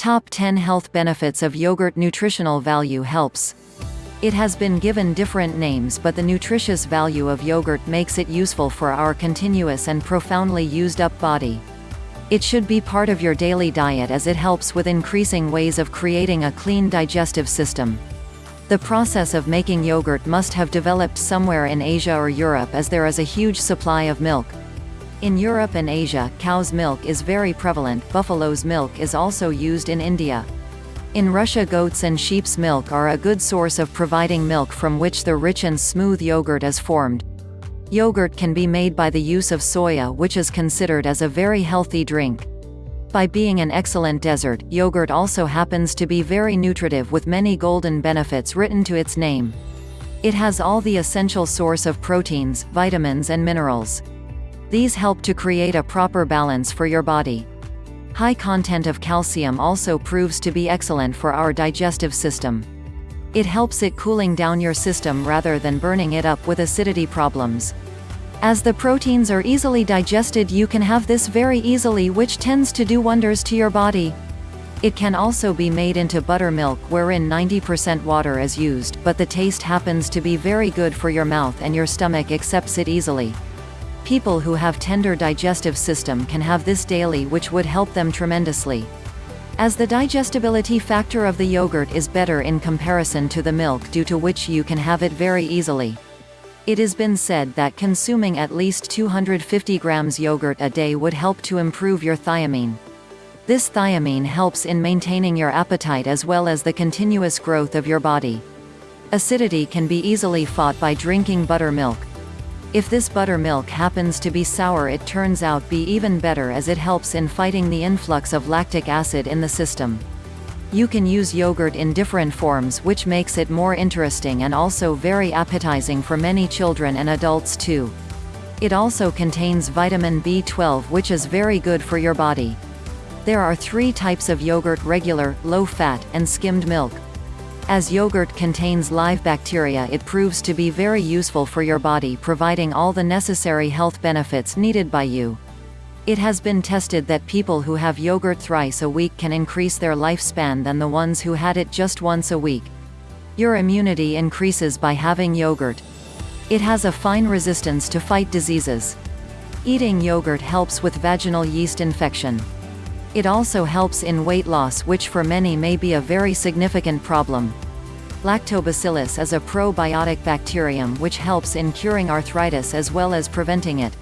Top 10 Health Benefits of Yogurt Nutritional Value Helps It has been given different names but the nutritious value of yogurt makes it useful for our continuous and profoundly used up body. It should be part of your daily diet as it helps with increasing ways of creating a clean digestive system. The process of making yogurt must have developed somewhere in Asia or Europe as there is a huge supply of milk. In Europe and Asia, cow's milk is very prevalent, buffalo's milk is also used in India. In Russia goats and sheep's milk are a good source of providing milk from which the rich and smooth yogurt is formed. Yogurt can be made by the use of soya which is considered as a very healthy drink. By being an excellent dessert, yogurt also happens to be very nutritive with many golden benefits written to its name. It has all the essential source of proteins, vitamins and minerals. These help to create a proper balance for your body. High content of calcium also proves to be excellent for our digestive system. It helps it cooling down your system rather than burning it up with acidity problems. As the proteins are easily digested you can have this very easily which tends to do wonders to your body. It can also be made into buttermilk wherein 90% water is used but the taste happens to be very good for your mouth and your stomach accepts it easily. People who have tender digestive system can have this daily which would help them tremendously. As the digestibility factor of the yogurt is better in comparison to the milk due to which you can have it very easily. It has been said that consuming at least 250 grams yogurt a day would help to improve your thiamine. This thiamine helps in maintaining your appetite as well as the continuous growth of your body. Acidity can be easily fought by drinking buttermilk. If this buttermilk happens to be sour it turns out be even better as it helps in fighting the influx of lactic acid in the system. You can use yogurt in different forms which makes it more interesting and also very appetizing for many children and adults too. It also contains vitamin B12 which is very good for your body. There are three types of yogurt regular, low fat, and skimmed milk. As yogurt contains live bacteria it proves to be very useful for your body providing all the necessary health benefits needed by you. It has been tested that people who have yogurt thrice a week can increase their lifespan than the ones who had it just once a week. Your immunity increases by having yogurt. It has a fine resistance to fight diseases. Eating yogurt helps with vaginal yeast infection. It also helps in weight loss which for many may be a very significant problem. Lactobacillus is a probiotic bacterium which helps in curing arthritis as well as preventing it.